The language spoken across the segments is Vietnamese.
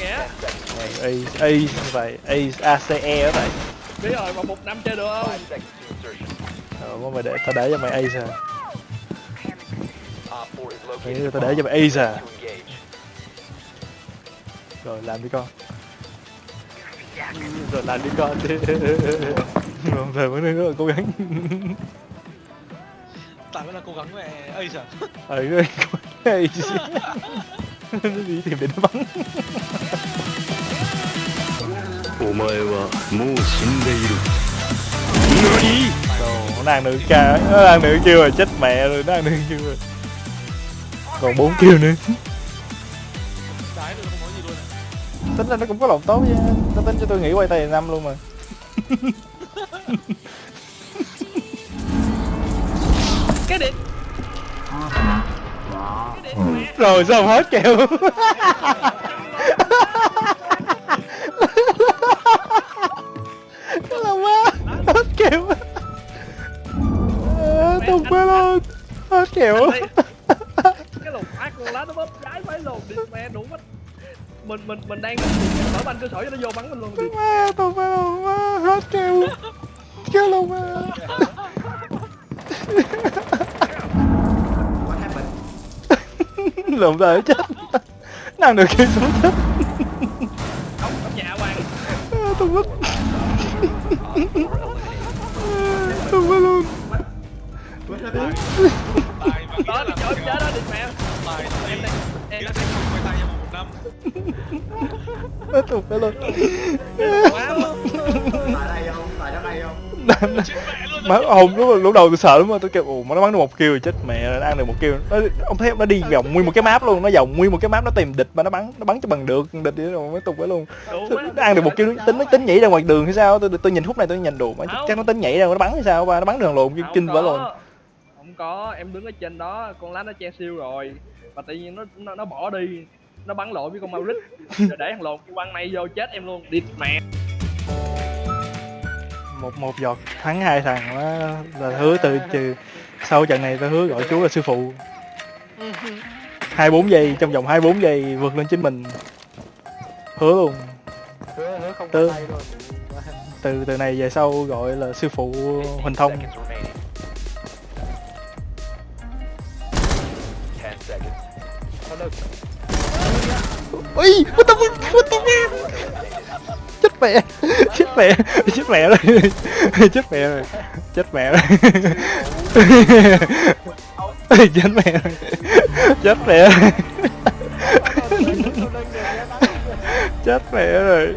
nghĩa. A A vậy A ACE đó vậy biết rồi mà một năm chơi được không? Ờ mà mày để tao để cho mày A sao Mày nghĩ tao để cho mày A sao rồi làm đi con. Rồi làm đi con. Đi rồi về mới rất là cố gắng. Tại vẫn là cố gắng mẹ ấy sao ờ cái cái nó đi tìm để nó bắn お前はもう死んでいる Đồ, nó đang nữ ca nó đang nữ kêu rồi chết mẹ rồi nó đang nữ kêu rồi còn bốn kêu nữa đái rồi không nói gì luôn à. tính ra nó cũng có lòng tốt nha nó tính cho tôi nghỉ quay tay năm luôn mà cái điện rồi sao hết kêu À, tung quá luôn hết kêu cái lồng ác con lá nó bóp trái phải lồn đi mẹ đủ mất mình mình mình đang mở banh cơ sở cho nó vô bắn mình luôn đi. Tung quá luôn má hết kêu kêu luôn á lộn đời chết. Nàng được kêu xuống chết. Không không nhà hoàng. À, tôi mất. Tôi mất luôn tài mà nghĩ đó là chết đó đi mẹ tài em đang em đang không quay tay em một năm Mất tục mất luôn quá luôn tại đây không tại đó đây không má hùng lúc lúc đầu tôi sợ lắm tôi kêu, ồ mà nó bắn được một kill rồi chết mẹ, nó ăn được một kill. Nó ông thấy nó đi vòng nguyên một cái map luôn, nó vòng nguyên một cái map, nó tìm địch mà nó bắn nó bắn cho bằng được, địch đi rồi, mới tục quá luôn. Nó ăn được một kill nó tính nó tính nhảy ra ngoài đường hay sao tôi tôi nhìn khúc này tôi nhìn, đồ mà chắc nó tính nhảy ra nó bắn hay sao ba, nó bắn đường lộn, kinh vỡ luôn có em đứng ở trên đó con lá nó che siêu rồi. Và tự nhiên nó nó, nó bỏ đi nó bắn lộn với con Mauric rồi để thằng lộn quăng này vô chết em luôn. Đi mẹ. Một một giọt thắng hai thằng đó là hứa từ trừ. Sau trận này tôi hứa gọi chú là sư phụ. Hai bốn giây trong vòng hai bốn giây vượt lên chính mình. Hứa luôn. Hứa hứa không luôn từ từ này về sau gọi là sư phụ huỳnh thông ui what the fuck what the fuck? Chết mẹ chết mẹ chết mẹ rồi. Chết mẹ rồi chết mẹ rồi. Chết mẹ rồi chết mẹ rồi. Chết mẹ rồi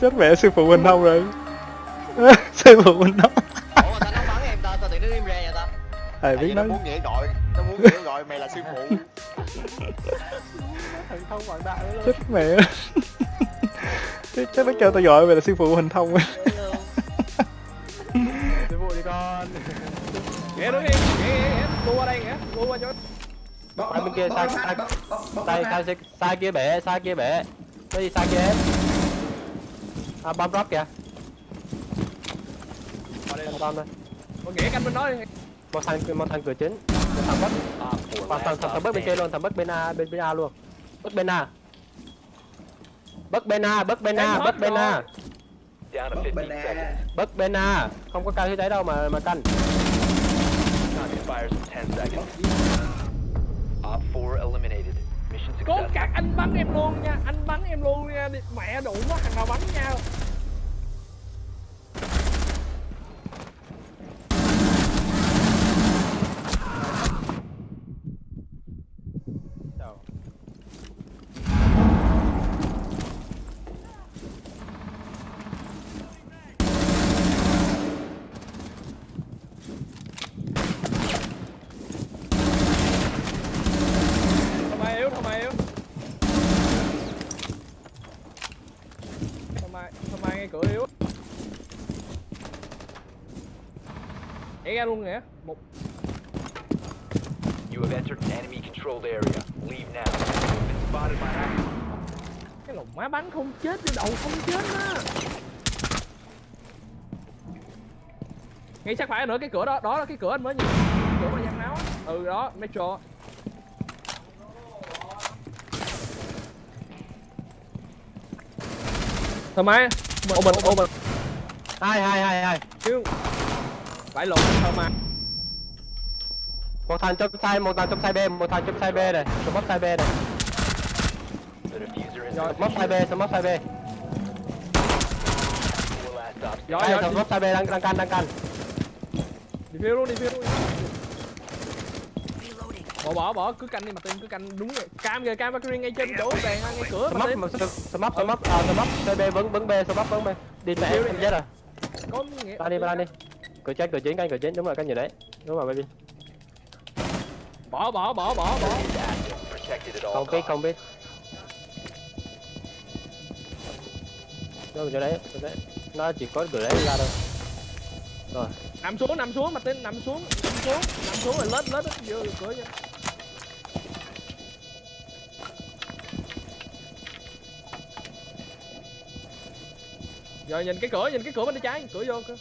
chết mẹ sư phụ huỳnh thông rồi. Sư phụ huỳnh thông ủa tao nó bắn em tao tao tự nó im ra vậy ta? Thầy biết nó muốn nghĩa gọi nó muốn nghĩa gọi mày là sư phụ thần thông quảng đại luôn chết mẹ. Chắc- chắc nó kêu tao gọi mày là sư phụ huỳnh thông. Á. sư phụ đi con nghe đứng im nghe qua đây nghe tua qua chỗ Tay bên kia sai sai sai sai sai sai kia bể sai kia bể. Cái gì sai kia? Hết à bom drop kìa. Qua đây. Thằng con thôi con nghĩa canh bên đó đi. Một thằng một thằng cửa chính thằng bất thằng thằng thằng bất bên kia luôn thằng bất bên a bên bên a luôn. Bất bên a. Bất bên a bất bên a bất bên a. Bất bên a. Không có cao như đấy đâu mà mà canh cố cắt anh bắn em luôn nha. Anh bắn em luôn nha. Mẹ đủ quá thằng nào bắn nha Thằng mày yếu, thằng mày yếu Thằng mày, thằng mày ngay cửa yếu Nhảy ra luôn nè Một. You have entered an enemy controlled area. Leave now. Been spotted by cái lồng má bắn không chết đi đầu không chết á. Ngay sát phải nữa cái cửa đó. Đó là cái cửa anh mới nhìn. Cửa mà giăng máu á. Ừ đó metro ô mình ô mình. Hai hai hai hai phải lộn Thomas một thằng trong sai một thằng trong sai b một thằng trong sai b này. Smoke móc sai b này. Rồi. móc sai b smoke móc sai b. Giỏi smoke móc sai b đang đang canh đang canh đi phía luôn đi phía luôn bỏ bỏ bỏ. Cứ canh đi mà tin cứ canh đúng rồi. Cam kìa cam Valkyrie ngay trên chỗ đèn ngay cửa mà tin mà smoke smoke à sai b vẫn vẫn b smoke vẫn b. Đi đi. em chết rồi có nghĩa ra đi ra đi cửa chết cửa chín canh cửa chín đúng rồi canh gì đấy. Đúng rồi baby. Bỏ bỏ bỏ bỏ bỏ. Không biết không biết. Rồi chỗ đấy chỗ đấy. Nó chỉ có cửa đấy ra thôi. Rồi. Nằm xuống nằm xuống mà tin nằm xuống nằm xuống nằm xuống rồi lết lết vô cửa nha giờ nhìn cái cửa nhìn cái cửa bên tay trái cửa vô cơ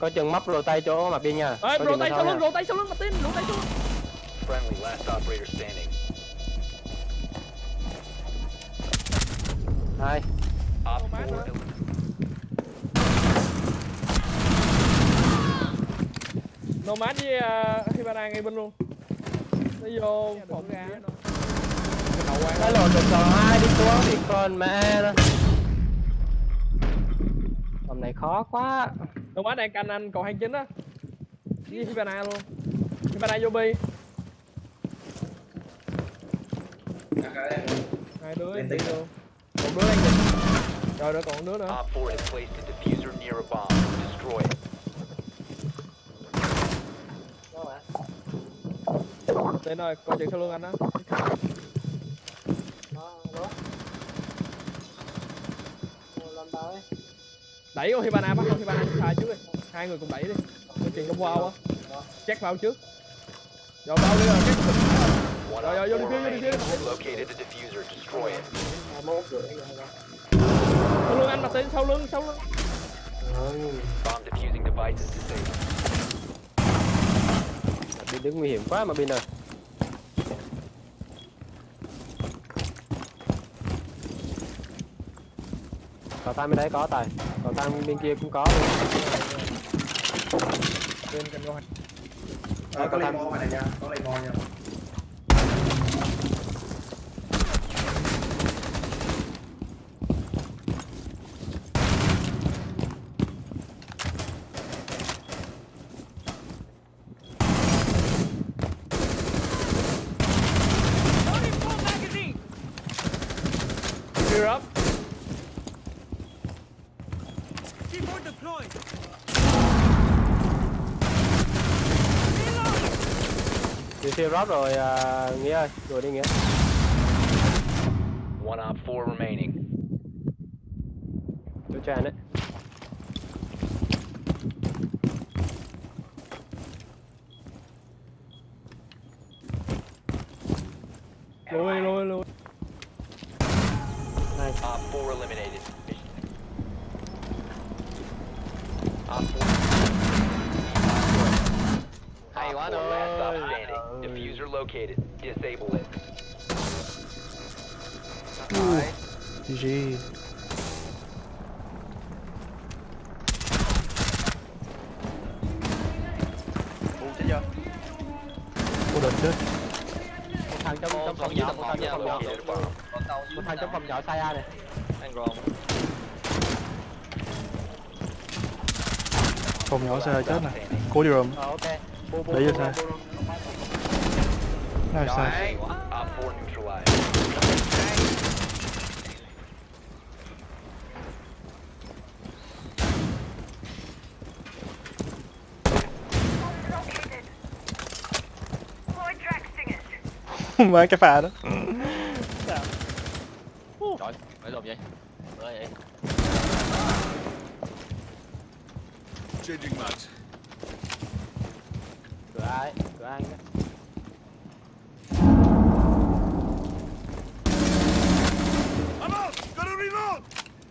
có chừng móc tay chỗ mặt đi nha. Ê mà sau lưng tay sau lưng mà tin rô tay sau lưng Friendly, last operator standing. hai. Op Oh, man, 4 huh? eliminated. nomad với uh, hibana ngay bên luôn. Nó vô phòng ra cái lộn được rồi hai đi xuống thì còn mẹ đó. Hôm này khó quá nomad đang canh anh cầu 29 á. Với hibana luôn. Hibana vô bi. Hai đứa đi luôn. Một đứa đang nhìn. Rồi rồi còn một đứa nữa. Op 4 has placed a diffuser near a bomb. Destroy it. Tên ơi, coi chừng sau lưng anh á Đẩy con Hibana bắt con Hibana xài trước đi. Hai người cùng đẩy đi. Coi chừng đông wow á chắc vào trước. Rồi vào đi rồi, chắc Rồi, rồi, vô đi phía, vô đi phía. Sau lưng anh mà tên sau lưng, sau lưng. Bomb diffusing device is disabled. bin đứng nguy hiểm quá mà bin ơi. Còn tay bên đấy có tài. Còn tay bên kia cũng có. Luôn Bên cạnh coi Ờ, có limo ngoài này nha, có limo nha. Clear up siêu rót rồi à, nghĩa ơi rồi đi nghĩa One op 4 remaining. chỗ tràn đấy Hay quá Op 4 last stop rồi. standing. Diffuser located. Disable it. GG Cô đợt chết một thằng trong trong phòng nhỏ một thằng trong phòng nhỏ. Một thằng trong phòng nhỏ sai a này Phòng nhỏ xa chết standing. Cố đi rộm ờ ok bu bu Để bu vô xa. bu bu Nào xa Op 4 neutralized. Má cái pha đó Trời, phải làm vậy. Bởi vậy. Cửa ai cửa anh đấy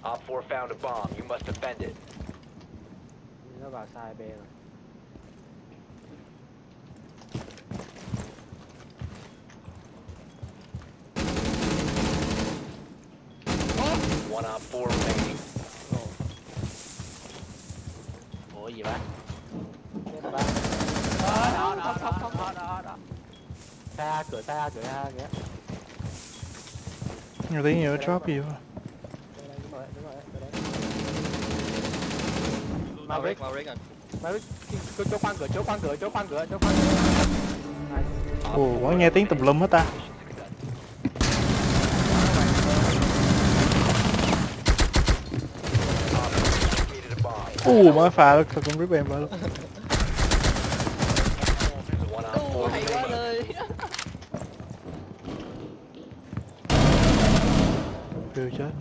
Op 4 found a bomb. You must defend it. nó vào sai b rồi One op four remaining. Cửa xe A cửa A kìa. Nhiều tí nhiều drop gì đúng rồi Maverick Maverick à? Maverick chỗ khoan cửa chỗ khoan cửa chỗ khoan cửa chỗ khoan cửa. Ồ quá nghe tiếng tùm lum hết ta. Ồ mới pha đó cũng rip em vào luôn One op four hay quá remaining. lời kêu chết.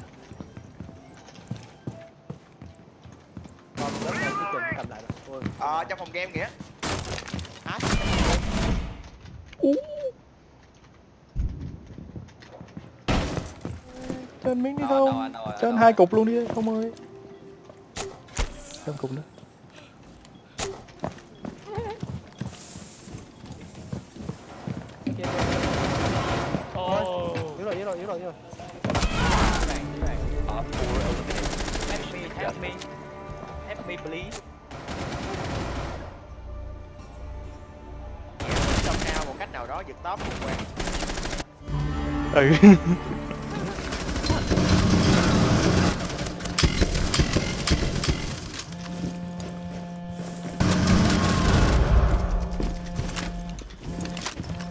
Ờ, trong phòng game kìa. Trên miếng đi Đâu, không? trên hai cục luôn đi không ơi. Thêm cục nữa ừ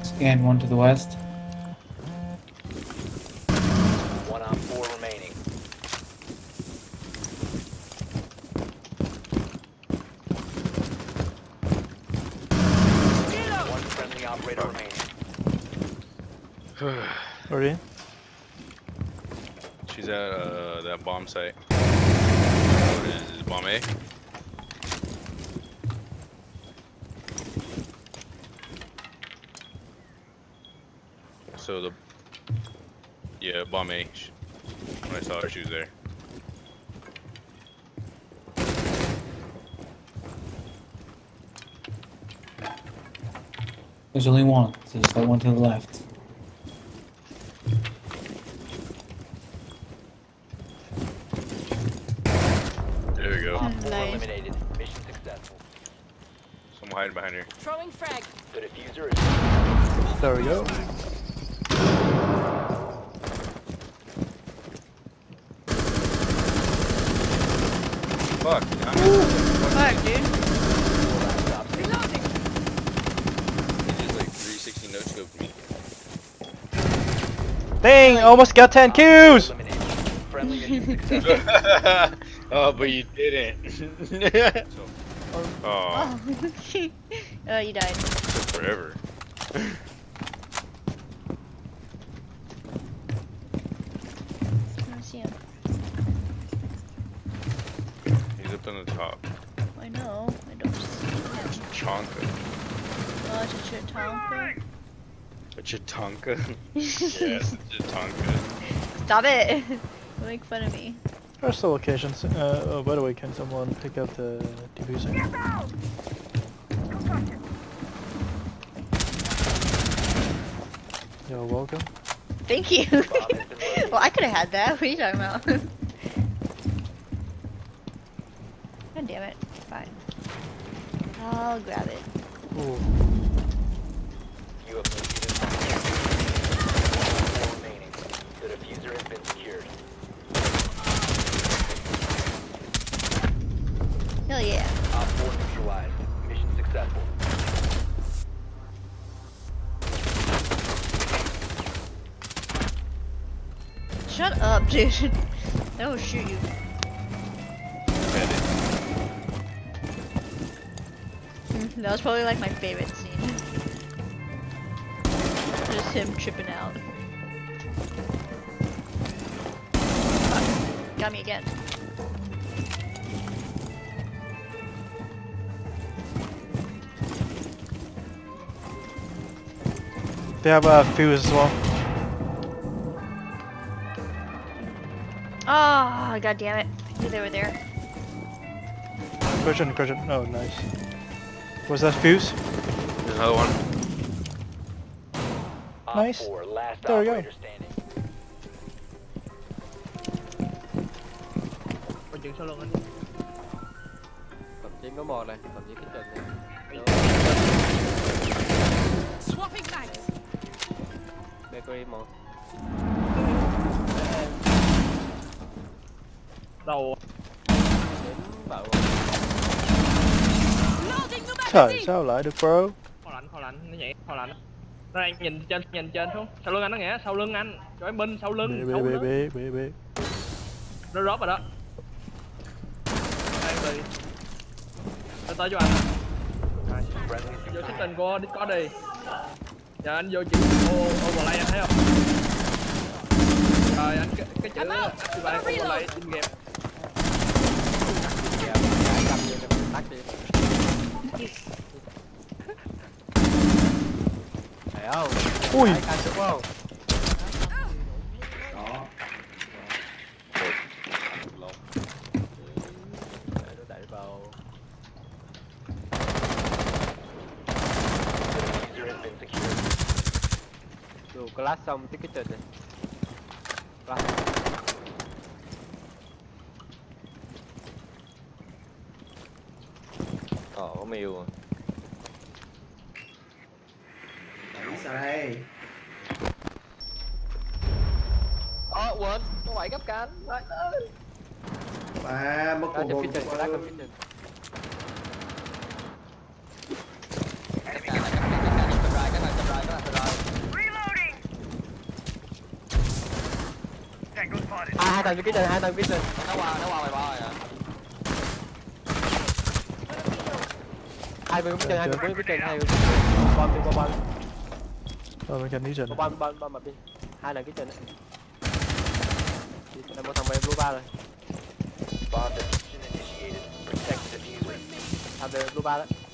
Scan one to the west. One on four remaining. One friendly operator remaining. rồi đi She's at uh, that bomb site. What is this, bomb A? So the yeah, bomb A. When I saw her, she was there. There's only one. So there's that one to the left. Hiding behind her. Throwing frag. The diffuser is there we go Fuck. Fuck, dude. He just like 360 no scoped me. dang almost got 10 kills eliminated. Friendly oh, but you didn't. oh, Oh. oh, you died. took forever. I see him. He's up on the top. I know. I don't see him. Chonka. Oh, it's a shit Tonka. A Chatonka? yes, a Chatonka. Stop it. Don't make fun of me. There's still occasions. Uh, oh, by the way, can someone pick up the diffuser? You're welcome. Thank you. Bomb has been located. well, I could have had that. What are you talking about? God damn it. Fine. I'll grab it. Ooh. You have located a bomb. Four remaining. The diffuser has been Hell yeah. Op 4 neutralized. Mission successful. Shut up, dude. I will shoot you. Mm, That was probably like my favorite scene. Just him tripping out. Fuck. Got me again. They have a fuse as well. Oh, god damn it. I knew they were there. Cushion, cushion. Oh, nice. Was that fuse? There's another one. Op Nice. 4, last There we go. operator standing. chừng sau lưng anh Cầm chín có một này, cầm chín cái trình này. Swapping mags. Bakery một. đầu. Đến bảo. Trời sao lại được bro? Kho lạnh kho lạnh nó nhảy kho lạnh. Nó đang nhìn trên nhìn trên xuống. Sau lưng anh nó nghĩa sau lưng anh. Cho em binh sau lưng bê bê bê bê bê nó rớt rồi đó. Đây đi nó tới cho anh. Vô xích tình của discord đi giờ anh vô chữ ô overlay anh thấy không rồi anh cái, cái chữ activate overlay in game tắt đi. Thấy không? Ui không? đó Để nó đẩy vào Diffuser has been secured. dù class xong tiếp cái trình này. Class. Ờ, có miêu Đi sao đây Ờ, quên, có bảy cấp cánh và mất hồn kitchen, class trong kitchen. Cấp cánh, cấp cánh, cấp cánh, cấp cánh, cấp cánh, cấp cánh, cấp cánh Thằng trong kitchen, hai thằng trong kitchen. Nó qua, nó qua mày ba rồi à Hai bên kitchen, hai bên kitchen, hai bên kitchen. Bom đi, bom bom. Rồi bên cạnh đi trình Bom bom bom bom bom đi. Hai thằng kitchen đấy. Là một thằng bên blue bar rồi. Thằng bên blue bar đấy.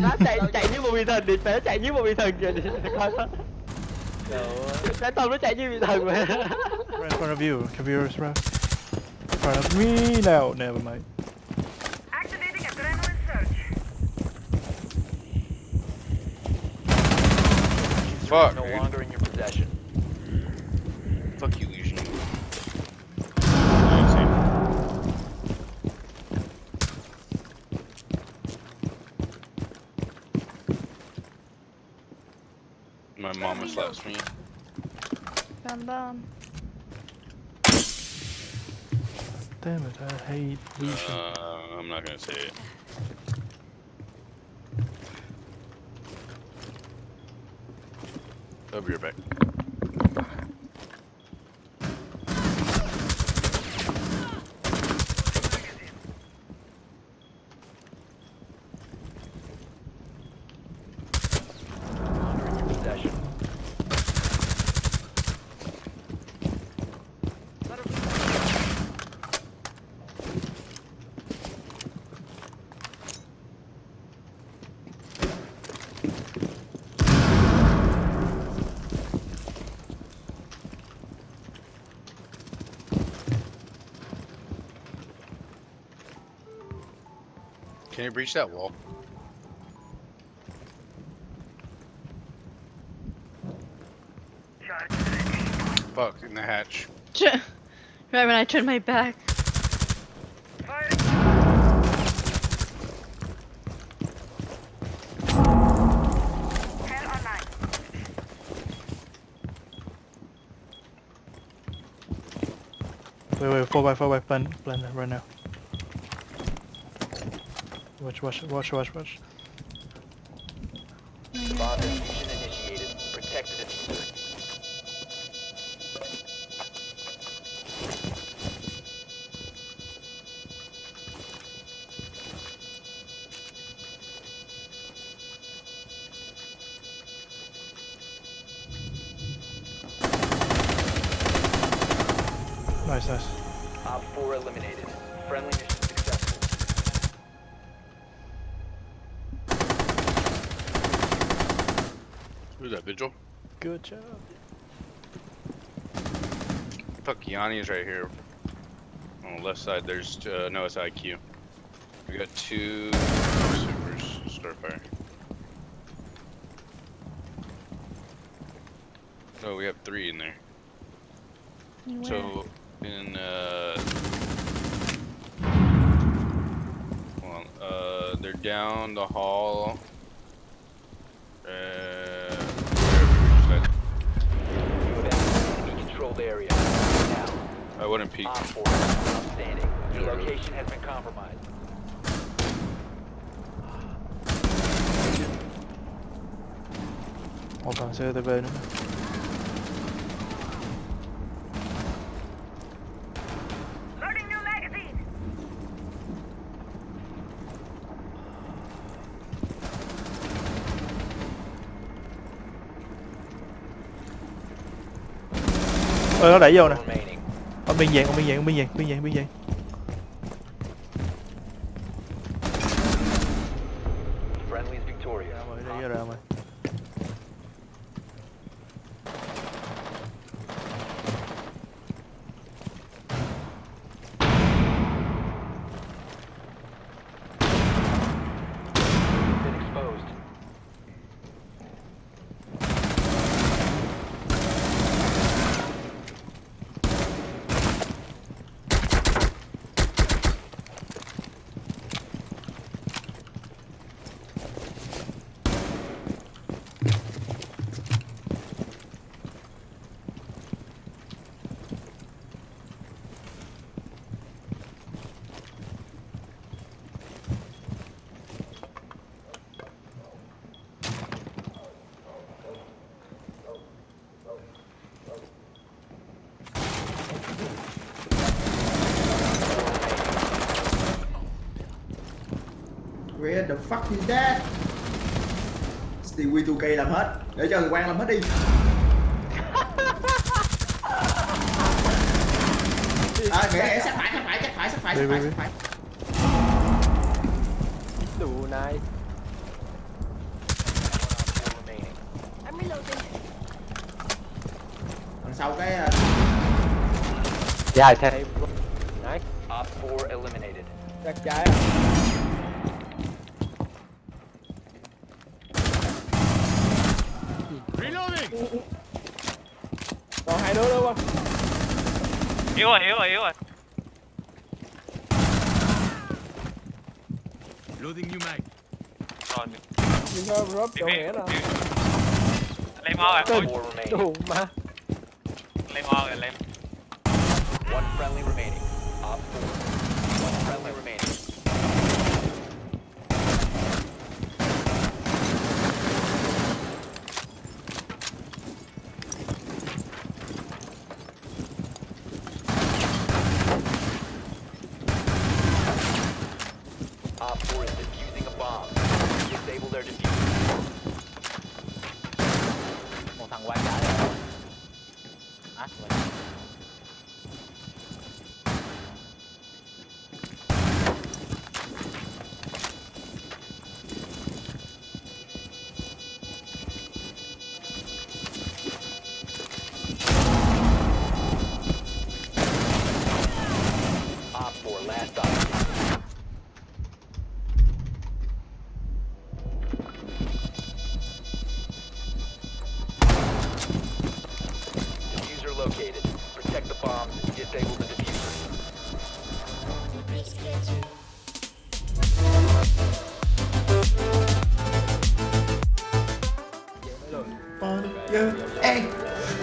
Nó chạy chạy như một vị thần đi phải chạy như một vị thần kìa đi coi đó cái tôm nó chạy như vị thần mà Right in front of you, computers bro In front of me now, never mind Activating adrenaline surge. Fuck, No dude. longer in your possession. Fuck you, me. Bum bum. Damn it, I hate Lucian Uh, I'm not gonna say it. I'll be right back. Can you breach that wall? Fuck, in the hatch. right when I turn my back. Wait, wait, 4x, 4x, plan, plan that right now Watch, watch, watch, watch, watch Bomb diffusion initiated. Protect. Nice, nice Op 4 eliminated. Friendly mission Who's that, Vigil? Good job Fuck, Yanni is right here. Oh On the left side, there's uh, no SIQ. We got two supers, Starfire. No, we have three in there. Where? So in uh, hold on, uh, they're down the hall. Controlled area. Now, I wouldn't peek. Op 4 outstanding. Your location has been compromised. một thằng nó đẩy vô nè. Ở biên dạng ở biên dạng ở biên dạng biên dạng biên dạng Friendly's victorious. ra rồi đẩy vô ra rồi Been exposed. Where the fuck is that? Stewie 2K làm hết. Để cho người quan làm hết đi. À, nghĩa nghĩa sát phải, sát phải, sát phải, sát phải, sát phải, sát phải này. Đằng sau cái ờ, dài thế đấy Op 4 eliminated. chắc trái à Reloading! còn hai đứa nữa không Yếu rồi, yếu rồi, yếu rồi. Loading new mag. Rồi, nhưng thôi rớp chỗ nghĩa nè lấy máu rồi, ôi, Four remaining. đủ mà lấy máu rồi, lấy. One friendly remaining. Op 4. One friendly remaining.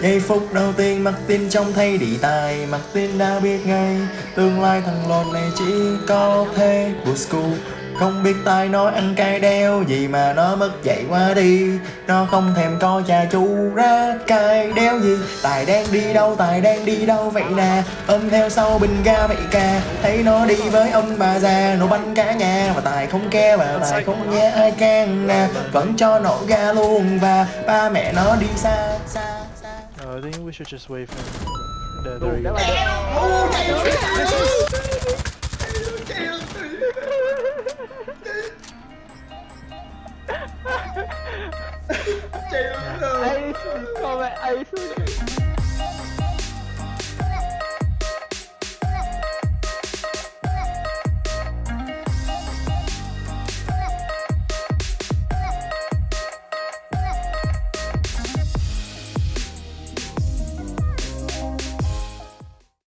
Giây phút đầu tiên mặc tin trông thấy đi tài Mặc tin đã biết ngay. Tương lai thằng lồn này chỉ có thế. Của school Không biết tai nó ăn cay đeo gì mà nó mất dạy qua đi. Nó không thèm coi cha chú ra cay đeo gì. Tài đang đi đâu, tài đang đi đâu vậy nè? Ôm theo sau bình ga vậy ca Thấy nó đi với ông bà già Nổ bánh cả nhà. Mà tài không ke và tài không nghe ai can nè. Vẫn cho nổ ga luôn Và ba mẹ nó đi xa xa I think we should just wait for the, there you go. ai con mẹ ai